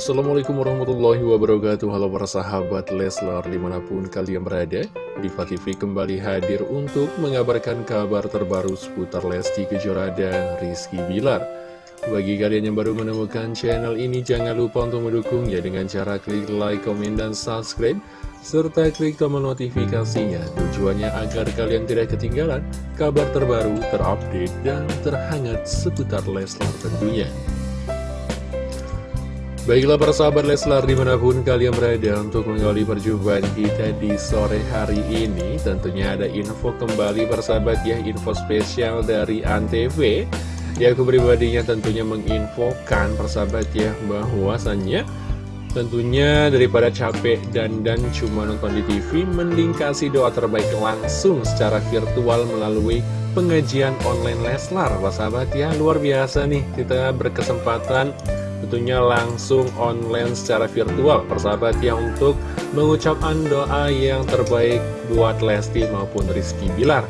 Assalamualaikum warahmatullahi wabarakatuh. Halo para sahabat Leslar di mana pun kalian berada Diva TV kembali hadir untuk mengabarkan kabar terbaru seputar Lesti Kejora dan Rizky Bilar. Bagi kalian yang baru menemukan channel ini jangan lupa untuk mendukungnya dengan cara klik like, komen, dan subscribe serta klik tombol notifikasinya. Tujuannya agar kalian tidak ketinggalan kabar terbaru, terupdate, dan terhangat seputar Leslar tentunya Baiklah para sahabat Leslar di mana pun kalian berada untuk mengawali perjumpaan kita di sore hari ini Tentunya ada info kembali para sahabat ya info spesial dari Antv. Ya aku pribadinya tentunya menginfokan para sahabat ya bahwasannya Tentunya daripada capek dan dan cuma nonton di TV Mending kasih doa terbaik langsung secara virtual melalui pengajian online Leslar. Para sahabat ya luar biasa nih kita berkesempatan tentunya langsung online secara virtual persahabat ya untuk mengucapkan doa yang terbaik buat Lesti maupun Rizky Bilar.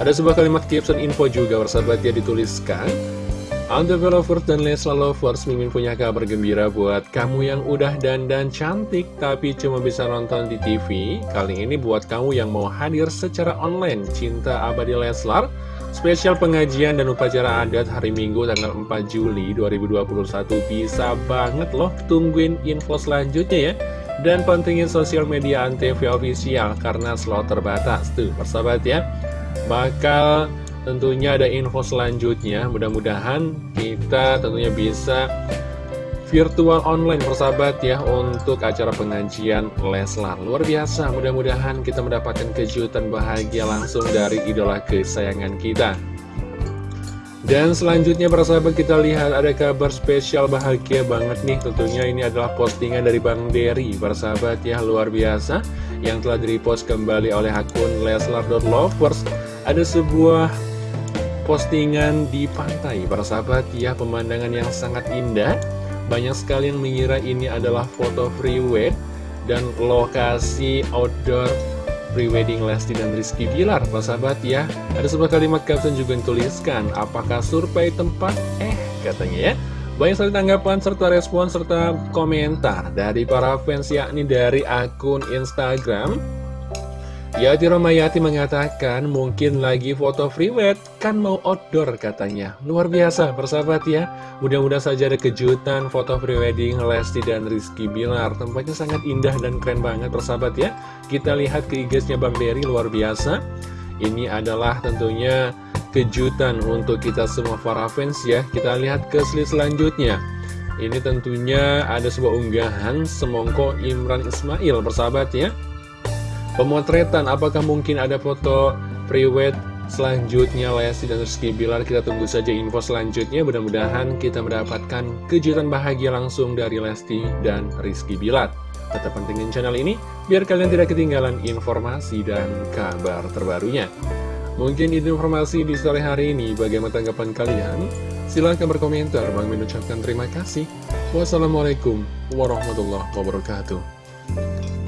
Ada sebuah kalimat caption info juga persahabat ya dituliskan Anda lovers dan Lesla lovers Mimin punya kabar gembira buat kamu yang udah dandan cantik tapi cuma bisa nonton di TV Kali ini buat kamu yang mau hadir secara online Cinta abadi Leslar. Spesial pengajian dan upacara adat hari Minggu tanggal 4 Juli 2021 Bisa banget loh tungguin info selanjutnya ya. Dan pentingin sosial media Antv official karena slot terbatas Tuh persahabat ya. Bakal tentunya ada info selanjutnya. Mudah-mudahan kita tentunya bisa virtual online persahabat ya untuk acara pengajian Leslar. Luar biasa mudah-mudahan kita mendapatkan kejutan bahagia langsung dari idola kesayangan kita. Dan selanjutnya persahabat kita lihat ada kabar spesial bahagia banget nih. Tentunya ini adalah postingan dari Bang Derry persahabat ya luar biasa yang telah direpost kembali oleh akun Leslar.lovers ada sebuah postingan di pantai para sahabat ya pemandangan yang sangat indah banyak sekali yang mengira ini adalah foto freeway dan lokasi outdoor prewedding Lesti dan Rizky Bilar, Pak sahabat ya. Ada sebuah kalimat caption juga yang tuliskan, apakah survei tempat? Eh, katanya ya. Banyak sekali tanggapan serta respon serta komentar dari para fans yakni dari akun Instagram Yati Romayati mengatakan mungkin lagi foto freewed kan mau outdoor katanya. Luar biasa persahabat ya. Mudah-mudahan saja ada kejutan foto prewedding Lesti dan Rizky Bilar. Tempatnya sangat indah dan keren banget persahabat ya. Kita lihat ke IG-nya Bang Dery luar biasa. Ini adalah tentunya kejutan untuk kita semua para fans ya. Kita lihat ke slide selanjutnya. Ini tentunya ada sebuah unggahan semongko Imran Ismail persahabat ya Pemotretan, apakah mungkin ada foto pre-wed selanjutnya Lesti dan Rizky Bilar? Kita tunggu saja info selanjutnya. Mudah-mudahan kita mendapatkan kejutan bahagia langsung dari Lesti dan Rizky Bilar. Tetap pentingin channel ini, biar kalian tidak ketinggalan informasi dan kabar terbarunya. Mungkin itu informasi di sore hari ini. Bagaimana tanggapan kalian? Silahkan berkomentar. Bang mengucapkan terima kasih. Wassalamualaikum warahmatullahi wabarakatuh.